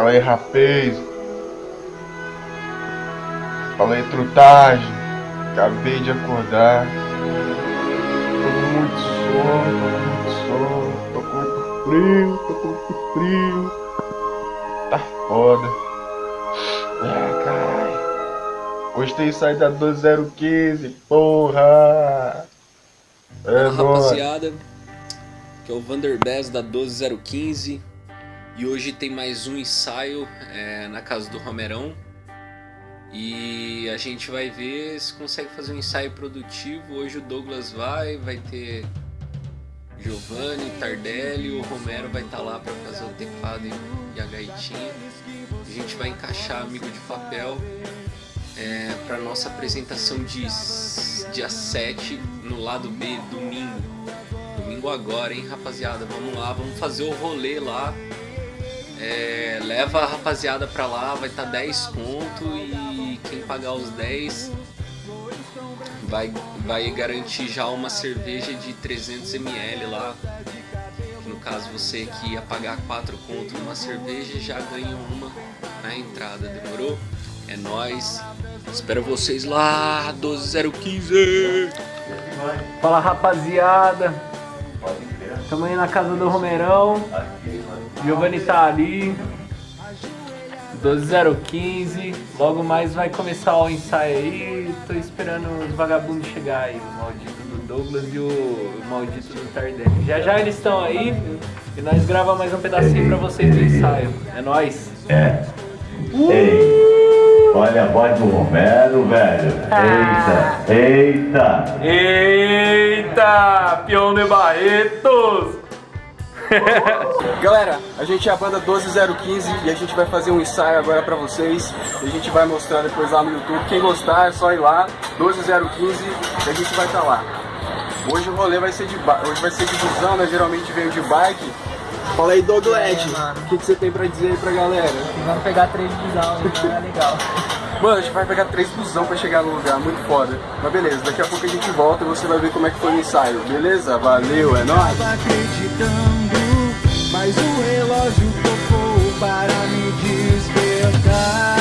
Fala aí, rapaz. Fala aí, trutagem. Acabei de acordar. Tô com muito sono, tô com muito sono. Tô com muito frio, tô com muito frio. Tá foda. Ah, caralho. Gostei de sair da 12015, porra. É rapaziada, que é o Vanderbez da 12015 e hoje tem mais um ensaio é, na casa do Romerão e a gente vai ver se consegue fazer um ensaio produtivo. Hoje o Douglas vai, vai ter Giovanni, Tardelli, o Romero vai estar tá lá para fazer o teclado e a gaitinha. A gente vai encaixar Amigo de Papel é, para nossa apresentação de dia 7 no lado B, domingo. Domingo agora, hein, rapaziada? Vamos lá, vamos fazer o rolê lá. É, leva a rapaziada pra lá, vai estar tá 10 conto e quem pagar os 10 vai, vai garantir já uma cerveja de 300ml lá. No caso você que ia pagar 4 conto numa cerveja já ganha uma na entrada, demorou? É nóis, espero vocês lá, 12015! Fala rapaziada, estamos aí na casa do Romerão. Giovanni tá ali. 12015. Logo mais vai começar o ensaio aí. Tô esperando os vagabundos chegar aí. O maldito do Douglas e o, maldito do Tardelli. Já já eles estão aí. E nós gravamos mais um pedacinho pra vocês do ensaio. É nóis. É. Uh! Olha a voz do Romero, velho. Ah. Eita, eita. Eita, peão de Barretos. Galera, a gente é a banda 12015 e a gente vai fazer um ensaio agora pra vocês. E a gente vai mostrar depois lá no YouTube. Quem gostar é só ir lá, 12015 e a gente vai estar tá lá. Hoje o rolê vai ser de hoje vai ser de busão, né? Geralmente veio de bike. Fala aí, Douglas, o que, que você tem pra dizer aí pra galera? Vamos pegar três busão, é legal. Mano, a gente vai pegar três busão pra chegar no lugar, muito foda. Mas beleza, daqui a pouco a gente volta e você vai ver como é que foi o ensaio, beleza? Valeu, é nóis! mas o relógio tocou para me despertar.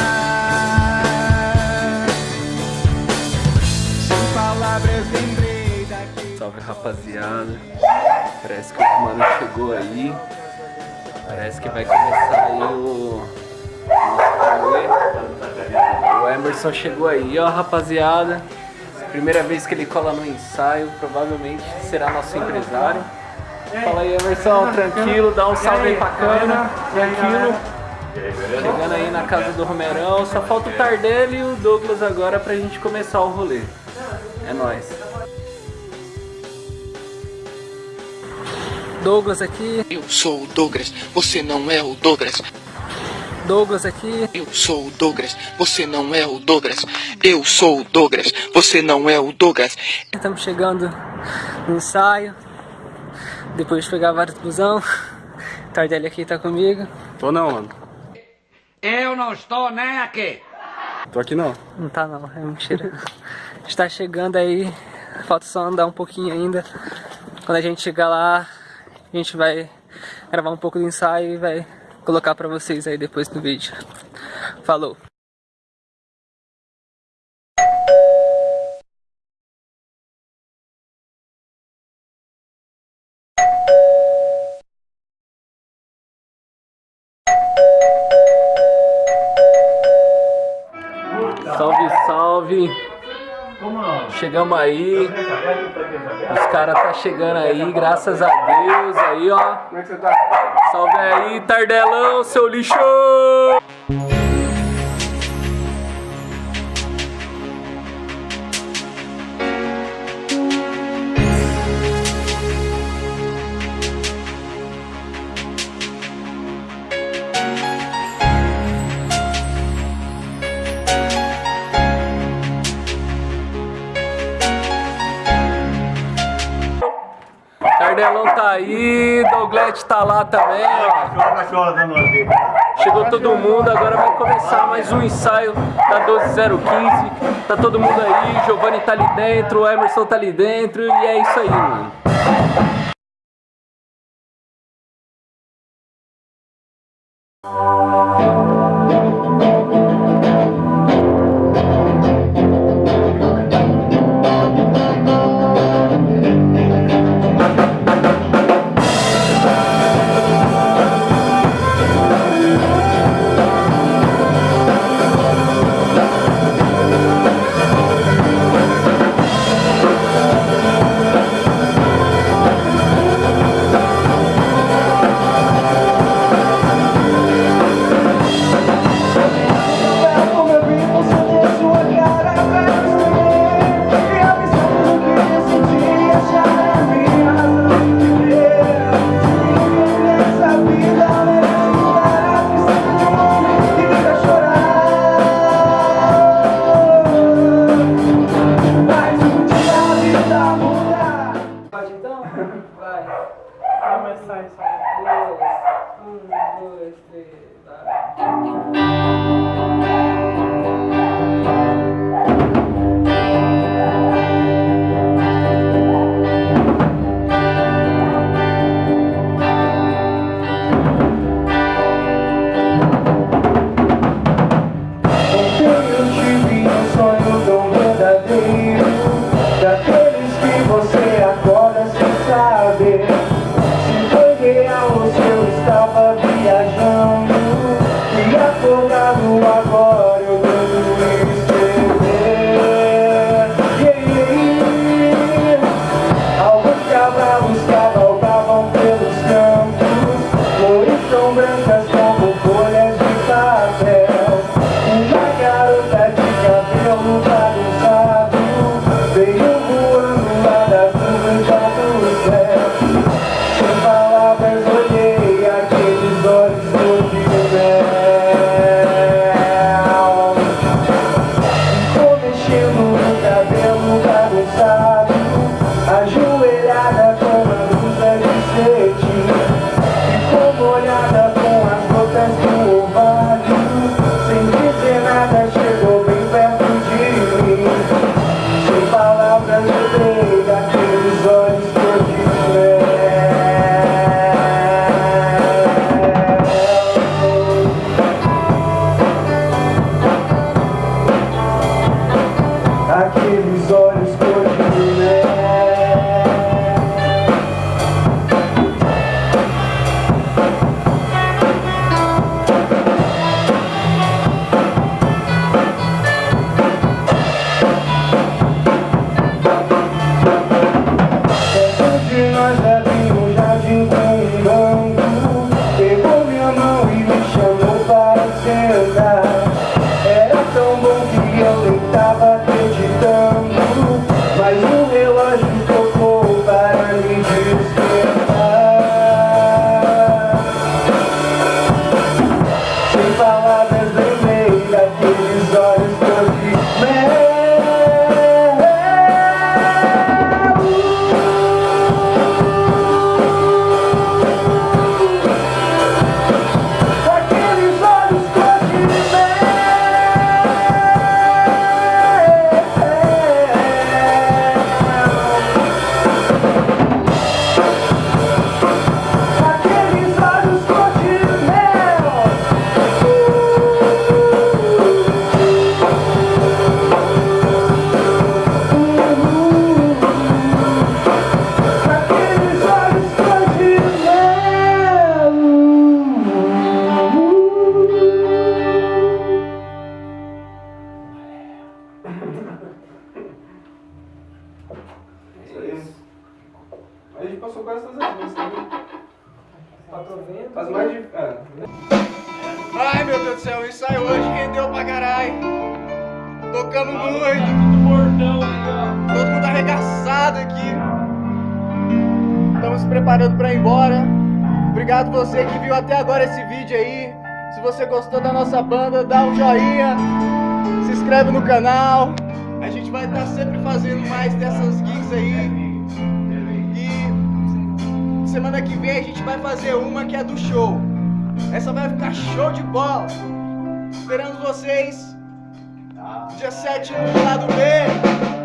Sem palavras lembrei daqui. Salve rapaziada. Parece que o mano chegou aí. Parece que vai começar aí o. O Emerson chegou aí, ó rapaziada. Primeira vez que ele cola no ensaio, provavelmente será nosso empresário. Fala aí, Emerson, tranquilo, dá um salve aí pra câmera, tranquilo. Chegando aí na casa do Romerão, só falta o Tardelli e o Douglas agora pra gente começar o rolê. É nóis. Douglas aqui. Eu sou o Douglas, você não é o Douglas. Douglas aqui. Eu sou o Douglas, você não é o Douglas. Eu sou o Douglas, você não é o Douglas. Estamos chegando no ensaio. Depois de pegar vários busão. Tardelli aqui tá comigo. Tô não, mano. Eu não estou nem aqui. Tô aqui não. Não tá não, é mentira. Está chegando aí. Falta só andar um pouquinho ainda. Quando a gente chegar lá, a gente vai gravar um pouco do ensaio e vai colocar pra vocês aí depois do vídeo. Falou! Salve, salve! Chegamos aí. Os caras tá chegando aí, graças a Deus. Aí, ó. Salve aí, Tardelão, seu lixo! Cardelão tá aí, Douglas tá lá também, ó. Chegou todo mundo, agora vai começar mais um ensaio da 12015. Tá todo mundo aí, Giovanni tá ali dentro, Emerson tá ali dentro e é isso aí, mano. este, dar. Passou quase todas as vezes, né? Tá As mais de. É. Ai meu Deus do céu, o ensaio hoje rendeu pra caralho. Tocamos muito. Todo mundo arregaçado aqui. Estamos se preparando pra ir embora. Obrigado você que viu até agora esse vídeo aí. Se você gostou da nossa banda, dá um joinha. Se inscreve no canal. A gente vai estar sempre fazendo mais dessas gigs aí. Semana que vem a gente vai fazer uma que é do show. Essa vai ficar show de bola. Esperamos vocês. Dia 7 no lado B.